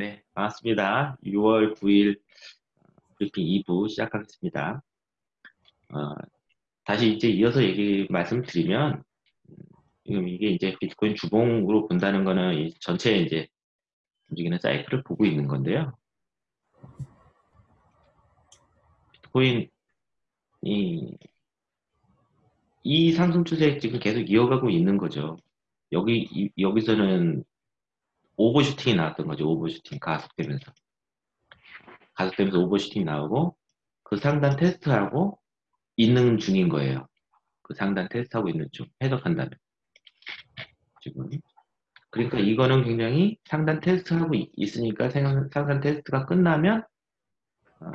네, 반갑습니다. 6월 9일 브리핑 2부 시작하겠습니다. 어, 다시 이제 이어서 얘기 말씀드리면 지금 이게 이제 비트코인 주봉으로 본다는 거는 전체 이제 움직이는 사이클을 보고 있는 건데요. 비트코인이 이 상승 추세 지금 계속 이어가고 있는 거죠. 여기 이, 여기서는 오버슈팅이 나왔던 거죠. 오버슈팅 가속되면서 가속되면서 오버슈팅 나오고 그 상단 테스트하고 있는 중인 거예요. 그 상단 테스트하고 있는 중 해석한다면 지금 그러니까 이거는 굉장히 상단 테스트하고 있으니까 상단 테스트가 끝나면 어,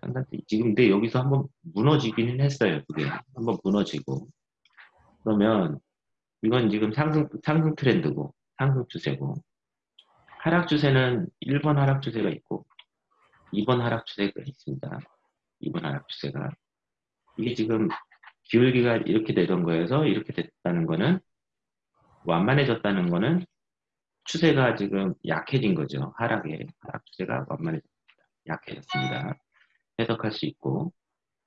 상단 지금 근데 여기서 한번 무너지기는 했어요. 그게 한번 무너지고 그러면 이건 지금 상승 상승 트렌드고 상승 추세고 하락 추세는 1번 하락 추세가 있고 2번 하락 추세가 있습니다. 2번 하락 추세가 이게 지금 기울기가 이렇게 되던 거에서 이렇게 됐다는 거는 완만해졌다는 거는 추세가 지금 약해진 거죠. 하락에 하락 추세가 완만해졌습니다. 약해졌습니다. 해석할 수 있고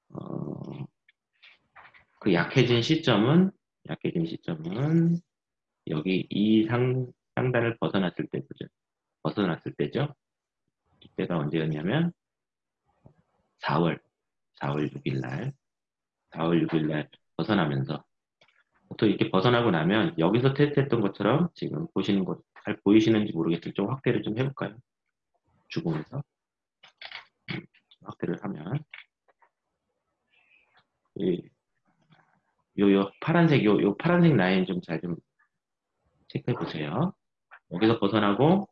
어, 그 약해진 시점은 약해진 시점은 여기 이 상, 상단을 벗어났을 때 보죠. 벗어났을 때죠. 이때가 언제였냐면 4월 4월 6일 날 4월 6일 날 벗어나면서 또 이렇게 벗어나고 나면 여기서 테스트했던 것처럼 지금 보시는 것 잘 보이시는지 모르겠지만 좀 확대를 좀 해볼까요? 주공에서 음, 확대를 하면 요, 요 파란색 요, 요 파란색 라인 좀 잘좀 좀 체크해 보세요. 여기서 벗어나고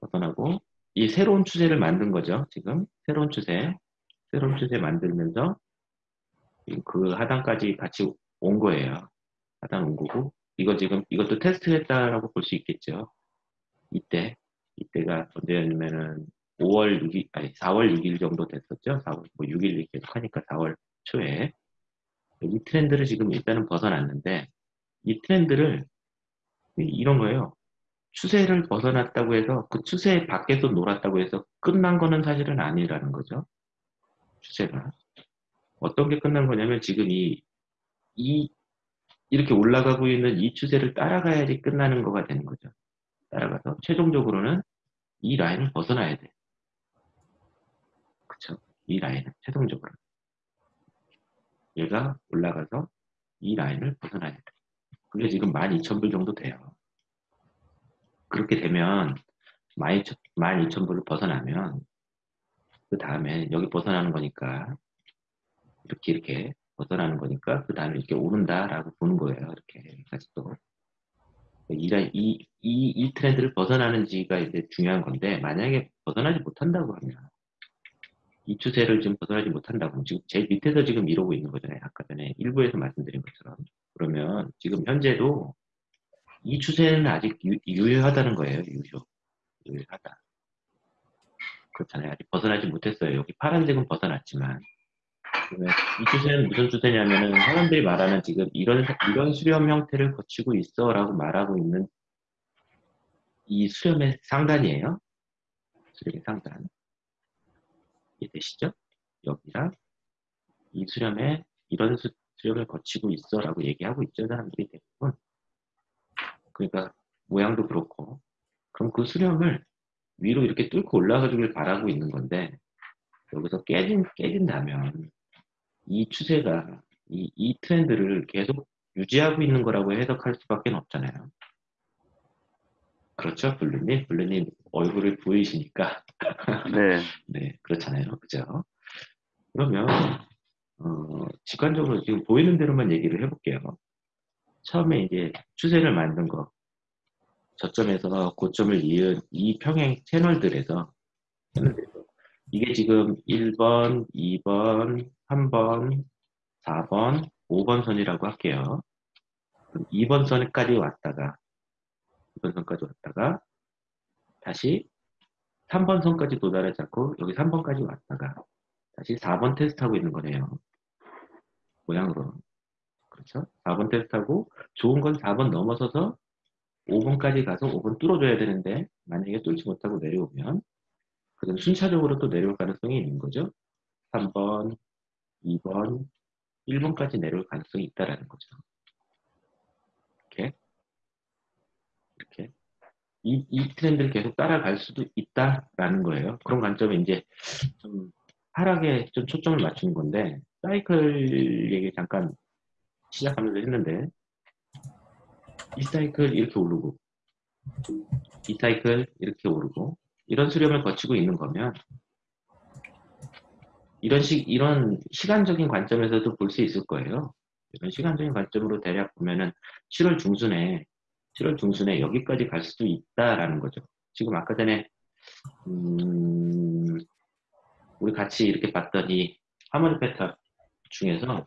벗어나고 이 새로운 추세를 만든 거죠. 지금 새로운 추세 새로운 추세 만들면서 그 하단까지 같이 온 거예요. 하단 온 거고 이거 지금 이것도 테스트했다라고 볼 수 있겠죠. 이때 이때가 언제였냐면은 5월 6일 아니 4월 6일 정도 됐었죠. 4월 뭐 6일 계속 하니까 4월 초에 이 트렌드를 지금 일단은 벗어났는데 이 트렌드를 이런 거예요. 추세를 벗어났다고 해서 그 추세 밖에서 놀았다고 해서 끝난 거는 사실은 아니라는 거죠. 추세가. 어떤 게 끝난 거냐면 지금 이, 이, 이렇게 올라가고 있는 이 추세를 따라가야지 끝나는 거가 되는 거죠. 따라가서 최종적으로는 이 라인을 벗어나야 돼. 그쵸? 이 라인은 최종적으로. 얘가 올라가서 이 라인을 벗어나야 돼. 그게 지금 12,000불 정도 돼요. 그렇게 되면 12,000불을 벗어나면 그 다음에 여기 벗어나는 거니까 이렇게 이렇게 벗어나는 거니까 그 다음에 이렇게 오른다라고 보는 거예요. 이렇게 같이 또. 이, 이, 이, 이 트렌드를 벗어나는지가 이제 중요한 건데 만약에 벗어나지 못한다고 하면 이 추세를 지금 벗어나지 못한다고 지금 제일 밑에서 지금 이러고 있는 거잖아요. 아까 전에 일부에서 말씀드린 것처럼. 그러면 지금 현재도 이 추세는 아직 유, 유효하다는 거예요. 유효. 유효하다. 그렇잖아요. 아직 벗어나지 못했어요. 여기 파란색은 벗어났지만. 이 추세는 무슨 추세냐면은 사람들이 말하는 지금 이런 이런 수렴 형태를 거치고 있어라고 말하고 있는 이 수렴의 상단이에요. 수렴의 상단. 이해되시죠? 여기랑 이 수렴에 이런 수, 수렴을 거치고 있어 라고 얘기하고 있죠. 사람들이 대부분. 그러니까 모양도 그렇고 그럼 그 수렴을 위로 이렇게 뚫고 올라가 주길 바라고 있는 건데 여기서 깨진, 깨진다면 이 추세가 이, 이 트렌드를 계속 유지하고 있는 거라고 해석할 수밖에 없잖아요. 그렇죠, 블루님? 블루님 얼굴을 보이시니까. 네. 네, 그렇잖아요. 그죠? 그러면, 어, 직관적으로 지금 보이는 대로만 얘기를 해볼게요. 처음에 이제 추세를 만든 거, 저점에서 고점을 이은 이 평행 채널들에서, 이게 지금 1번, 2번, 3번, 4번, 5번 선이라고 할게요. 2번 선까지 왔다가 2번 선까지 왔다가 다시 3번 선까지 도달하지 않고 여기 3번까지 왔다가 다시 4번 테스트하고 있는 거네요. 모양으로. 그렇죠? 4번 테스트하고 좋은 건 4번 넘어서서 5번까지 가서 5번 뚫어줘야 되는데 만약에 뚫지 못하고 내려오면 그럼 순차적으로 또 내려올 가능성이 있는 거죠. 3번, 2번, 1번까지 내려올 가능성이 있다라는 거죠. 이렇게 이렇게 이, 이 트렌드를 계속 따라갈 수도 있다라는 거예요. 그런 관점에 이제 좀 하락에 좀 초점을 맞추는 건데 사이클 얘기 잠깐 시작하면서 했는데 이 사이클 이렇게 오르고 이 사이클 이렇게 오르고 이런 수렴을 거치고 있는 거면 이런 식 이런 시간적인 관점에서도 볼 수 있을 거예요. 이런 시간적인 관점으로 대략 보면은 7월 중순에 7월 중순에 여기까지 갈 수도 있다라는 거죠. 지금 아까 전에 음, 우리 같이 이렇게 이 하모니 패턴 중에서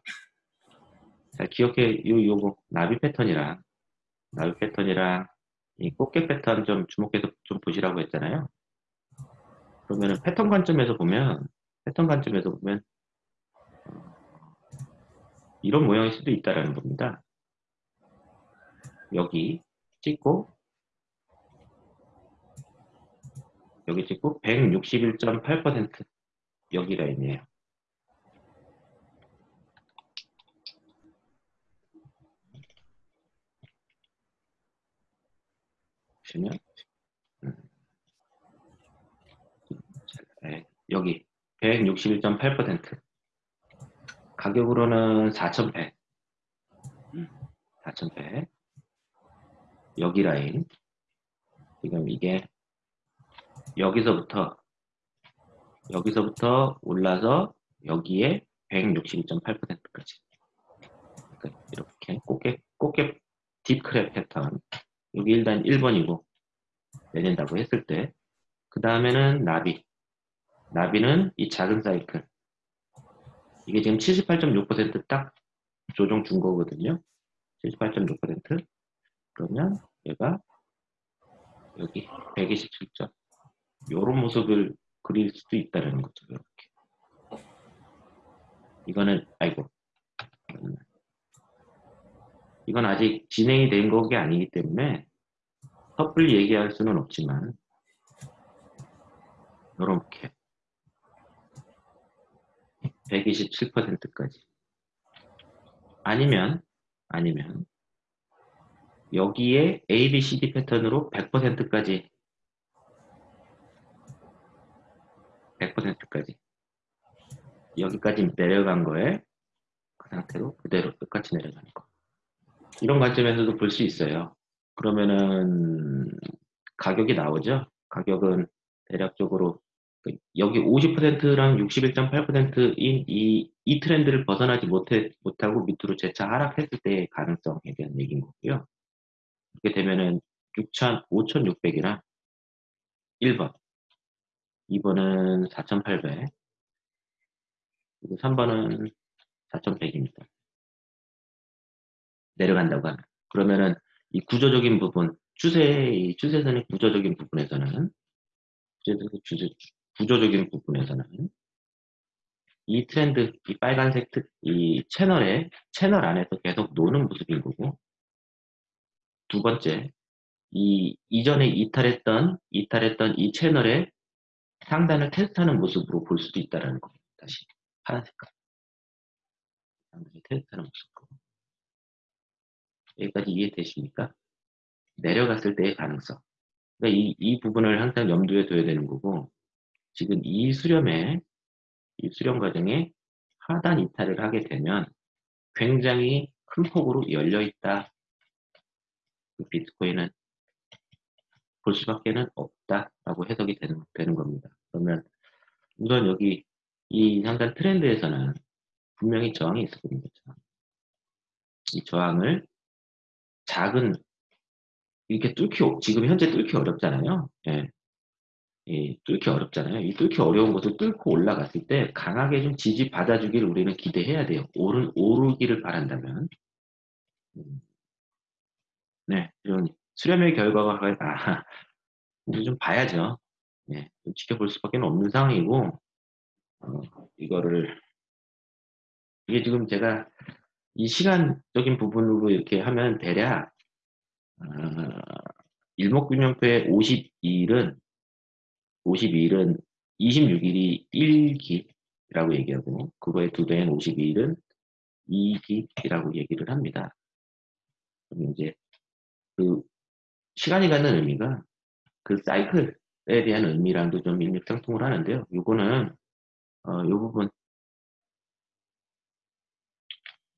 잘 기억해 요 요거 나비 패턴이랑 나비 패턴이랑 이 꽃게 패턴 좀 주목해서 좀 보시라고 했잖아요. 그러면은 패턴 관점에서 보면 패턴 관점에서 보면 이런 모양일 수도 있다라는 겁니다. 여기 찍고 여기 찍고 161.8% 여기 라인이에요. 보시면 음. 네, 여기 161.8% 가격으로는 4,100 4,100 여기 라인. 지금 이게 여기서부터 여기서부터 올라서 여기에 162.8%까지. 그러니까 이렇게 꽃게 꽃게 딥크랩 패턴. 여기 일단 1번이고 내린다고 했을 때. 그 다음에는 나비. 나비는 이 작은 사이클. 이게 지금 78.6%딱 조정 준 거거든요. 78.6% 그러면 얘가 여기 127점. 요런 모습을 그릴 수도 있다는 거죠 이렇게. 이거는 아이고. 이건 아직 진행이 된 것이 아니기 때문에 섣불리 얘기할 수는 없지만 이렇게 127%까지. 아니면 아니면 여기에 A, B, C, D 패턴으로 100%까지. 100%까지. 여기까지 내려간 거에 그 상태로 그대로 끝까지 내려가는 거. 이런 관점에서도 볼 수 있어요. 그러면은 가격이 나오죠? 가격은 대략적으로 그 여기 50%랑 61.8%인 이, 이 트렌드를 벗어나지 못해, 못하고 밑으로 재차 하락했을 때의 가능성에 대한 얘기인 거고요. 이렇게 되면은 6천, 5,600이랑 1번, 2번은 4,800, 그리고 3번은 4,100입니다. 내려간다고 하면. 그러면은 이 구조적인 부분, 추세, 이 추세선의 구조적인 부분에서는 구조적인, 구조적인 부분에서는 이 트렌드, 이 빨간색 특, 이 채널에, 채널 안에서 계속 노는 모습인 거고, 두 번째, 이 이전에 이탈했던, 이탈했던 이 채널의 상단을 테스트하는 모습으로 볼 수도 있다는 겁니다. 다시, 파란 색깔. 상단을 테스트하는 모습으로. 여기까지 이해되십니까? 내려갔을 때의 가능성. 그러니까 이, 이 부분을 항상 염두에 둬야 되는 거고, 지금 이 수렴에, 이 수렴 과정에 하단 이탈을 하게 되면 굉장히 큰 폭으로 열려 있다. 그 비트코인은 볼 수밖에는 없다라고 해석이 되는, 되는 겁니다. 그러면 우선 여기 이 상단 트렌드에서는 분명히 저항이 있을 겁니다. 이 저항을 작은 이렇게 뚫기 지금 현재 뚫기 어렵잖아요. 예. 이 뚫기 어렵잖아요. 이 뚫기 어려운 것을 뚫고 올라갔을 때 강하게 좀 지지 받아주기를 우리는 기대해야 돼요. 오른 오르기를 바란다면. 음. 네, 이런 수렴의 결과가 아, 우리 좀 봐야죠. 네, 좀 지켜볼 수밖에 없는 상황이고 어, 이거를 이게 지금 제가 이 시간적인 부분으로 이렇게 하면 대략 아, 일목균형표의 52일은 52일은 26일이 1기라고 얘기하고 그거의 두 배인 52일은 2기라고 얘기를 합니다. 그럼 이제 그 시간이 갖는 의미가 그 사이클에 대한 의미랑도 좀 일맥상통을 하는데요. 요거는 어, 요 부분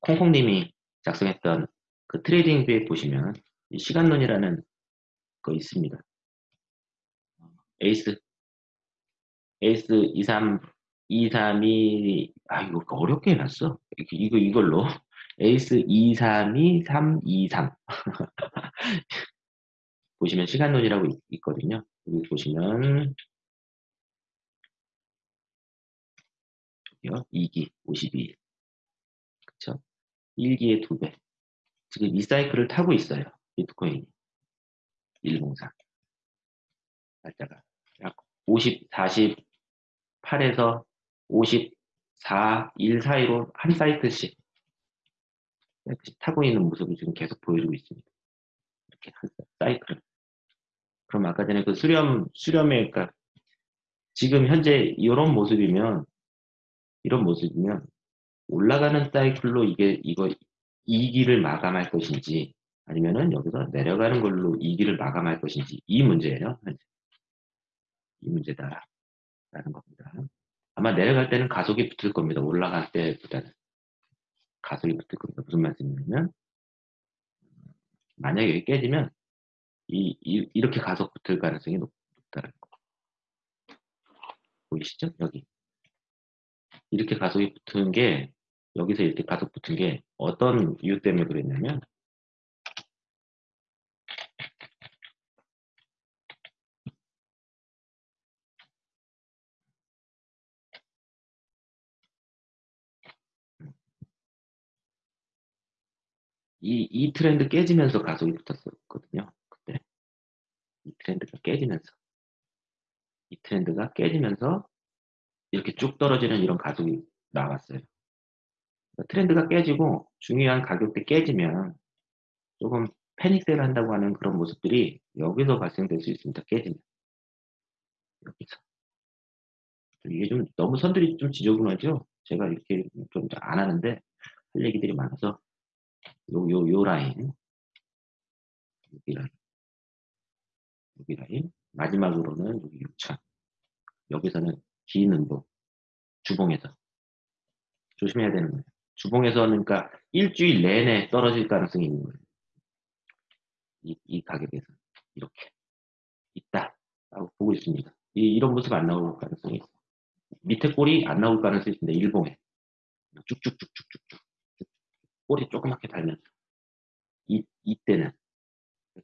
콩콩님이 작성했던 그 트레이딩 뷰에 보시면 시간론이라는 거 있습니다. 에이스 에이스 23 232 아 이거 어렵게 해놨어 이거 이걸로 에이스 232 323 보시면 시간론이라고 있, 거든요. 여기 보시면 여기요 2기 52일 그쵸? 1기의 2배. 지금 이 사이클을 타고 있어요 비트코인이. 104 날짜가 약 50, 48에서 54, 1 사이로 한 사이클씩 타고 있는 모습을 지금 계속 보여주고 있습니다. 이렇게 한 사이클. 그럼 아까 전에 그 수렴, 수렴의, 그러니까 지금 현재 이런 모습이면, 이런 모습이면 올라가는 사이클로 이게, 이거, 이기를 마감할 것인지, 아니면은 여기서 내려가는 걸로 이기를 마감할 것인지, 이 문제예요. 이 문제다. 라는 겁니다. 아마 내려갈 때는 가속이 붙을 겁니다. 올라갈 때보다는. 가속이 붙을 겁니다. 무슨 말씀이냐면, 만약에 깨지면, 이, 이 이렇게 가속 붙을 가능성이 높, 다는 거. 보이시죠? 여기. 이렇게 가속이 붙은 게, 여기서 이렇게 가속 붙은 게 어떤 이유 때문에 그랬냐면, 이, 이 트렌드 깨지면서 가속이 붙었었거든요. 그때. 이 트렌드가 깨지면서. 이 트렌드가 깨지면서 이렇게 쭉 떨어지는 이런 가속이 나왔어요. 트렌드가 깨지고 중요한 가격대 깨지면 조금 패닉세를 한다고 하는 그런 모습들이 여기서 발생될 수 있습니다. 깨지면. 여기서. 이게 좀 너무 선들이 좀 지저분하죠? 제가 이렇게 좀 안 하는데 할 얘기들이 많아서 요, 요, 요 라인. 여기 라인. 여기 라인. 마지막으로는 여기 6천. 여기서는 긴 음보. 주봉에서. 조심해야 되는 거예요. 주봉에서는 그러니까 일주일 내내 떨어질 가능성이 있는 거예요. 이, 이 가격에서. 이렇게. 있다. 라고 보고 있습니다. 이, 이런 모습 안 나올 가능성이 있어요. 밑에 꼬리 안 나올 가능성이 있습니다. 일봉에. 쭉쭉쭉쭉쭉쭉. 꼬리 조그맣게 달면서 이, 이때는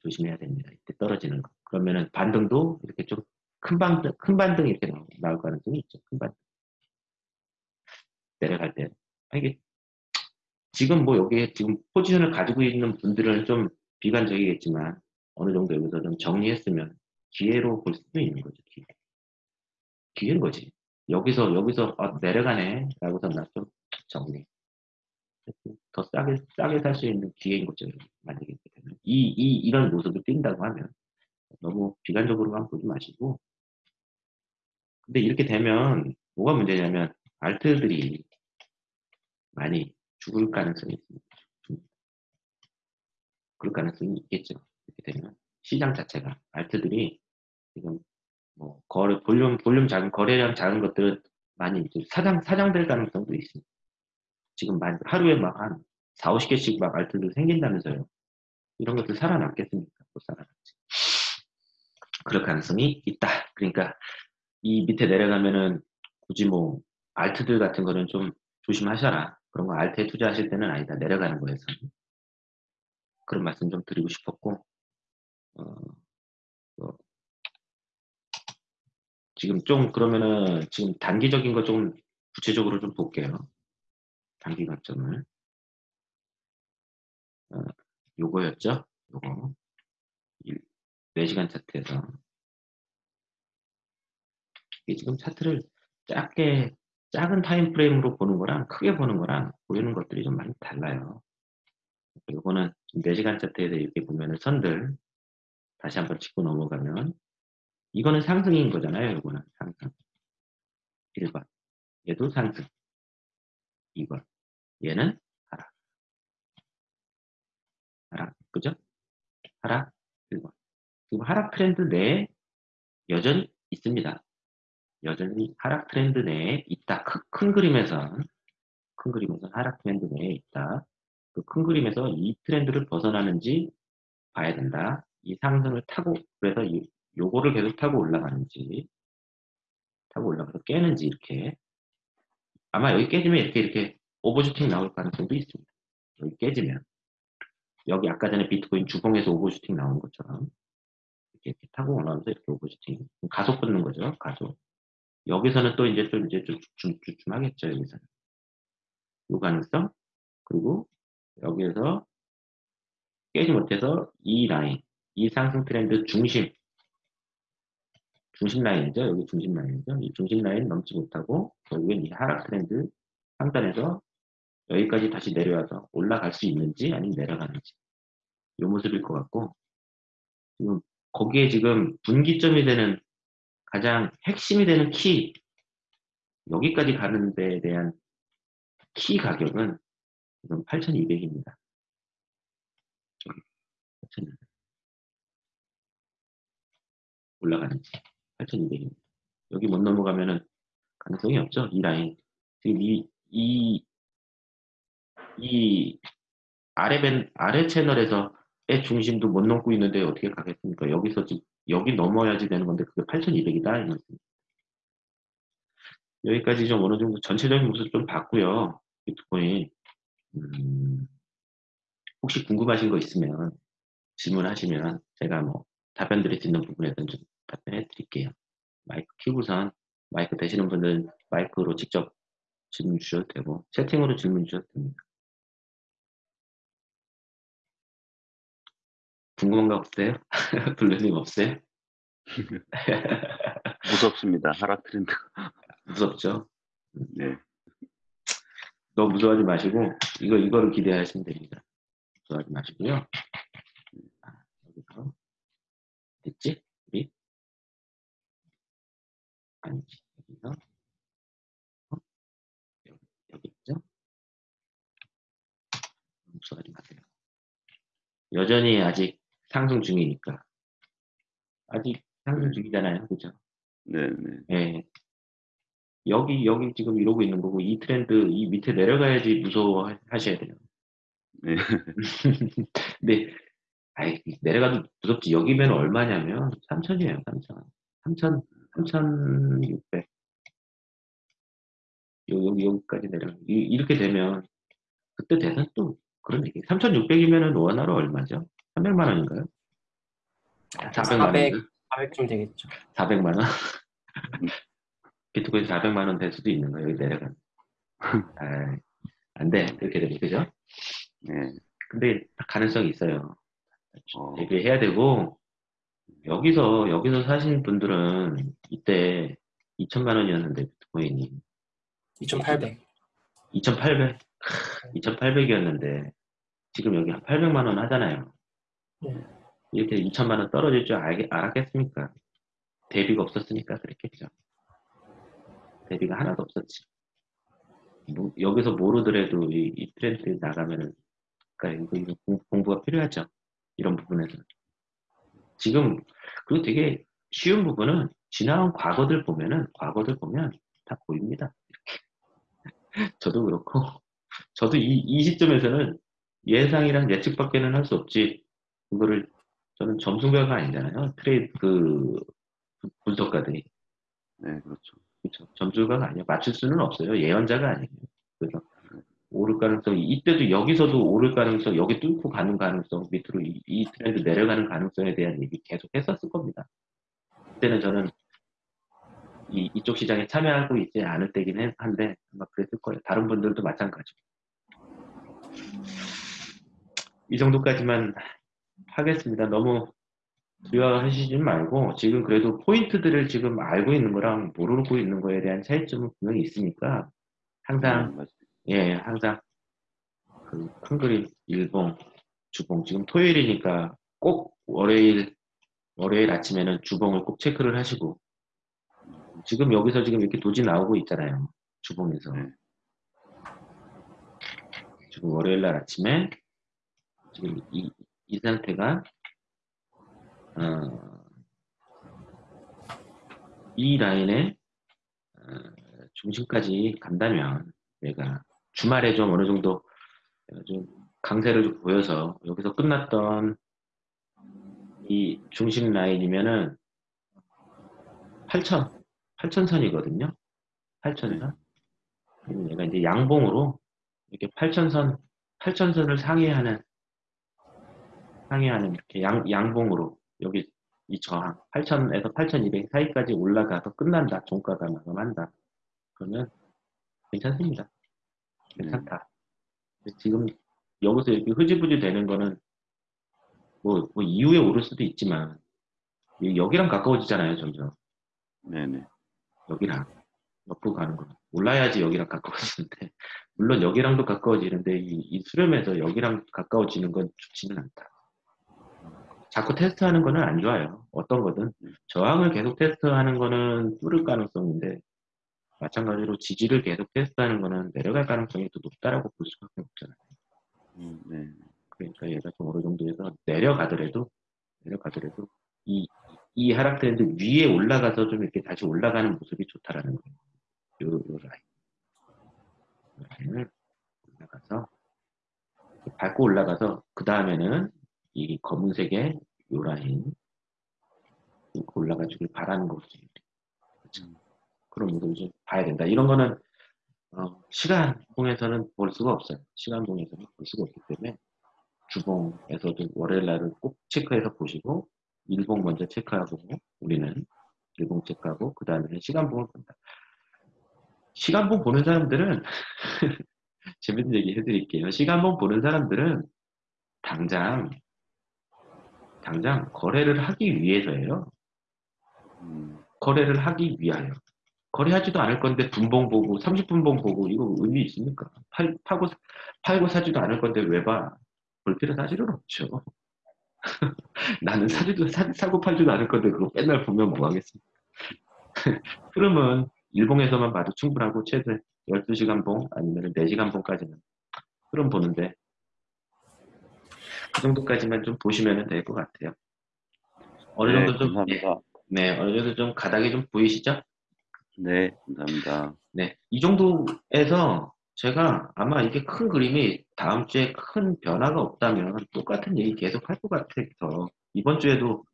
조심해야 됩니다. 이때 떨어지는 거. 그러면은 반등도 이렇게 좀 큰 반등, 큰 반등이 이렇게 나올, 나올 가능성이 있죠. 큰 반등. 내려갈 때. 아, 이게 지금 뭐 여기에 지금 포지션을 가지고 있는 분들은 좀 비관적이겠지만 어느 정도 여기서 좀 정리했으면 기회로 볼 수도 있는 거죠. 기회. 기회인 거지. 여기서 여기서 아, 내려가네 라고서 나 좀 정리. 더 싸게, 싸게 살 수 있는 기회인 거죠. 만약에 되면. 이, 이, 이런 모습을 띈다고 하면 너무 비관적으로만 보지 마시고 근데 이렇게 되면 뭐가 문제냐면 알트들이 많이 죽을 가능성이 있습니다. 그럴 가능성이 있겠죠. 이렇게 되면 시장 자체가 알트들이 지금 뭐 거래 볼륨 볼륨 작은 거래량 작은 것들은 많이 사장 사장될 가능성도 있습니다. 지금 하루에 막 한 4, 50개씩 막 알트들 생긴다면서요. 이런 것들 살아남겠습니까? 못 살아남지. 그럴 가능성이 있다. 그러니까 이 밑에 내려가면은 굳이 뭐 알트들 같은 거는 좀 조심하셔라. 그런 거 알트에 투자하실 때는 아니다. 내려가는 거에서. 그런 말씀 좀 드리고 싶었고 어, 어, 지금 좀 그러면은 지금 단기적인 거 좀 구체적으로 좀 볼게요. 단기 관점을 어, 요거였죠? 요거 4시간 차트에서 이게 지금 차트를 작게 작은 타임 프레임으로 보는 거랑 크게 보는 거랑 보이는 것들이 좀 많이 달라요. 요거는 4시간 차트에서 이렇게 보면은 선들 다시 한번 짚고 넘어가면 이거는 상승인 거잖아요. 요거는 상승. 1번. 얘도 상승. 2번. 얘는 하락. 하락. 그죠? 하락. 1번. 지금 하락 트렌드 내에 여전히 있습니다. 여전히 하락 트렌드 내에 있다. 큰, 큰 그림에선 큰 그림에선 하락 트렌드 내에 있다. 그 큰 그림에서 이 트렌드를 벗어나는지 봐야 된다. 이 상승을 타고 그래서 이, 요거를 계속 타고 올라가는지 타고 올라가서 깨는지 이렇게 아마 여기 깨지면 이렇게 이렇게 오버슈팅 나올 가능성도 있습니다. 여기 깨지면 여기 아까 전에 비트코인 주봉에서 오버슈팅 나온 것처럼 이렇게, 이렇게 타고 올라오면서 이렇게 오버슈팅 가속 붙는 거죠. 가속 여기서는 또 이제 좀 이제 좀 주춤하겠죠. 여기서는 요 가능성 그리고 여기에서 깨지 못해서 이 라인 이 상승 트렌드 중심 중심 라인이죠. 여기 중심 라인이죠. 이 중심 라인 넘지 못하고 결국엔 이 하락 트렌드 상단에서 여기까지 다시 내려와서 올라갈 수 있는지 아니면 내려가는지 이 모습일 것 같고 지금 거기에 지금 분기점이 되는 가장 핵심이 되는 키 여기까지 가는 데에 대한 키 가격은 지금 8,200입니다. 8,200. 올라가는지 8,200입니다. 여기 못 넘어가면은 가능성이 없죠. 이 라인. 지금 이, 이, 이 아래 밴, 아래 채널에서 의 중심도 못 넘고 있는데 어떻게 가겠습니까? 여기서 여기 넘어야지 되는 건데 그게 8,200이다. 이 말씀. 여기까지 좀 어느 정도 전체적인 모습 좀 봤고요. 비트코인. 음, 혹시 궁금하신 거 있으면 질문하시면 제가 뭐 답변 드릴 수 있는 부분에서는 좀 답변해 드릴게요. 마이크 키고선 마이크 되시는 분들은 마이크로 직접 질문 주셔도 되고 채팅으로 질문 주셔도 됩니다. 궁금한 거 없어요? 블루님 없어요? 무섭습니다. 하락 트렌드. 무섭죠? 네. 너무 무서워하지 마시고 이거 이거를 기대하시면 됩니다. 무서워하지 마시고요. 아, 여기서 됐지? 우리 아니지 여기서 어? 여기, 여기 있죠? 무서워하지 마세요. 여전히 아직 상승 중이니까 아직 상승 중이잖아요, 그죠? 네, 네. 예. 여기 여기 지금 이러고 있는 거고 이 트렌드 이 밑에 내려가야지 무서워 하셔야 돼요. 네. 근데 아이 내려가도 무섭지 여기면 얼마냐면 3천이에요 3천 3천 3,600 여기 여기까지 내려 이, 이렇게 되면 그때 되면 또 그런 얘기 3,600이면은 원화로 얼마죠? 300만 원인가요? 400만 원 400, 400쯤 되겠죠. 400만 원? 비트코인 400만 원 될 수도 있는 거예요 여기 내려가면 아, 안돼 이렇게 되면 그죠? 네. 근데 가능성이 있어요. 어. 대비해야 되고 여기서 여기서 사신 분들은 이때 2천만 원이었는데 비트코인이 2,800. 2,800 2,800이었는데 지금 여기 한 800만 원 하잖아요. 네. 이렇게 2천만 원 떨어질 줄 알, 알았겠습니까? 대비가 없었으니까 그랬겠죠. 대비가 하나도 없었지. 뭐, 여기서 모르더라도 이, 이 트렌드 나가면은 그러니까 이거, 이거 공- 공부가 필요하죠. 이런 부분에서. 지금 그리고 되게 쉬운 부분은 지나온 과거들 보면은 과거들 보면 다 보입니다. 저도 그렇고 저도 이, 이 시점에서는 예상이랑 예측밖에는 할 수 없지. 그거를 저는 점수가가 아니잖아요. 트레이드 그 분석가들이 네, 그렇죠. 그렇죠. 점수가가 아니에요. 맞출 수는 없어요. 예언자가 아니에요. 그래서 오를 가능성, 이때도 여기서도 오를 가능성, 여기 뚫고 가는 가능성, 밑으로 이, 이 트렌드 내려가는 가능성에 대한 얘기 계속 했었을 겁니다. 그때는 저는 이, 이쪽 시장에 참여하고 있지 않을 때긴 해- 한데 아마 그랬을 거예요. 다른 분들도 마찬가지고. 이 정도까지만 하겠습니다. 너무 두려워하시지 말고 지금 그래도 포인트들을 지금 알고 있는 거랑 모르고 있는 거에 대한 차이점은 분명히 있으니까 네, 항상 맞- 예 항상 그 큰 그림 일봉 주봉. 지금 토요일이니까 꼭 월요일, 월요일 아침에는 주봉을 꼭 체크를 하시고, 지금 여기서 지금 이렇게 도지 나오고 있잖아요. 주봉에서. 네. 지금 월요일 날 아침에 지금 이, 이 상태가 어, 이 라인에 어, 중심까지 간다면 얘가 주말에 좀 어느 정도 좀 강세를 좀 보여서 여기서 끝났던 이 중심 라인이면은 8천 8천선이거든요. 8천선. 그리고 얘가 이제 양봉으로 이렇게 8천선 8천선을 상회하는 상회하는 이렇게 양, 양봉으로 여기 이 저항 8,000에서 8,200 사이까지 올라가서 끝난다. 종가가 마감한다. 그러면 괜찮습니다. 괜찮다. 근데 지금 여기서 이렇게 흐지부지 되는 거는 뭐, 뭐 이후에 오를 수도 있지만 이- 여기랑 가까워지잖아요. 점점 네네. 여기랑 옆으로 가는 거는 올라야지 여기랑 가까워지는데 물론 여기랑도 가까워지는데 이, 이 수렴에서 여기랑 가까워지는 건 좋지는 않다. 자꾸 테스트하는 거는 안 좋아요. 어떤 거든 저항을 계속 테스트하는 거는 뚫을 가능성인데 마찬가지로 지지를 계속 테스트하는 거는 내려갈 가능성이 더 높다라고 볼 수밖에 없잖아요. 음, 네. 그러니까 얘가 좀 어느 정도에서 내려가더라도 내려가더라도 이, 이 하락 트렌드 위에 올라가서 좀 이렇게 다시 올라가는 모습이 좋다라는 거예요. 요, 요 라인. 요 라인을 올라가서 밟고 올라가서 그 다음에는 이 검은색의 요 라인 올라가주길 바라는 거지. 그쵸? 그런 모습을 좀 봐야 된다. 이런 거는 어, 시간봉에서는 볼 수가 없어요. 시간봉에서는 볼 수가 없기 때문에 주봉에서도 월요일 날은 꼭 체크해서 보시고 일봉 먼저 체크하고 우리는 일봉 체크하고 그 다음에는 시간봉을 본다. 시간봉 보는 사람들은 재밌는 얘기 해드릴게요. 시간봉 보는 사람들은 당장 당장 거래를 하기 위해서예요. 음, 거래를 하기 위하여. 거래하지도 않을 건데 분봉 보고 30분봉 보고 이거 의미 있습니까? 팔, 파고 팔고 사지도 않을 건데 왜 봐? 볼 필요 사실은 없죠. 나는 사지도 사, 사고 팔지도 않을 건데 그거 맨날 보면 뭐 하겠습니까? 흐름은 일봉에서만 봐도 충분하고 최대 12시간 봉 아니면 4시간 봉까지는 흐름 보는데 그 정도까지만 좀 보시면 될 것 같아요. 어느 네, 정도 좀 감사합니다. 네, 어느 정도 좀 가닥이 좀 보이시죠? 네, 감사합니다. 네, 이 정도에서 제가 아마 이게 큰 그림이 다음 주에 큰 변화가 없다면 똑같은 얘기 계속 할 것 같아서 이번 주에도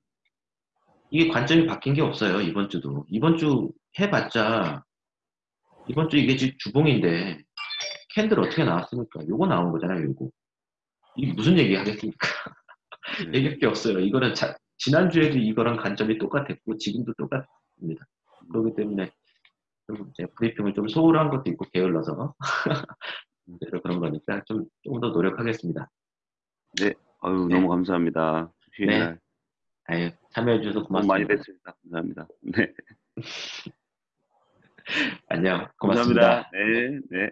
이게 관점이 바뀐 게 없어요. 이번 주도 이번 주 해봤자 이번 주 이게 지금 주봉인데 캔들 어떻게 나왔습니까? 요거 나온 거잖아요. 요거 이게 무슨 얘기 하겠습니까? 네. 얘기할 게 없어요. 이거는 자- 지난주에도 이거랑 관점이 똑같았고 지금도 똑같습니다. 그렇기 때문에 좀 이제 브리핑을 좀 소홀한 것도 있고 게을러서 그래서 그런 거니까 좀 조금 더 노력하겠습니다. 아유, 네. 너무 감사합니다. 네. 날 아유, 참여해 주셔서 너무 많이 고맙습니다. 뵀습니다. 감사합니다. 네. 안녕. 고맙습니다. 감사합니다. 네, 네.